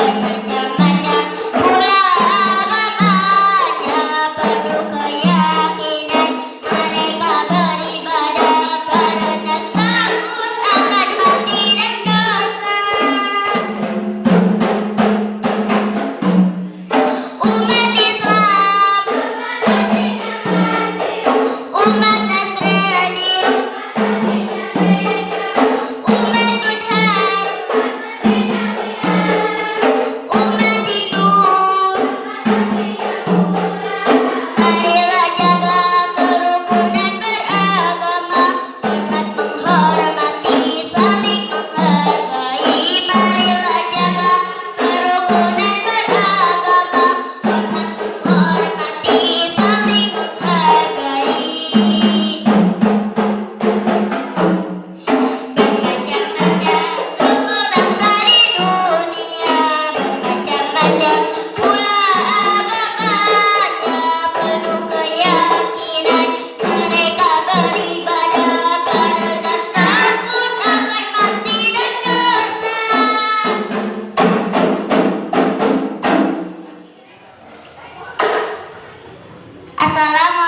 Thank you. Assalamualaikum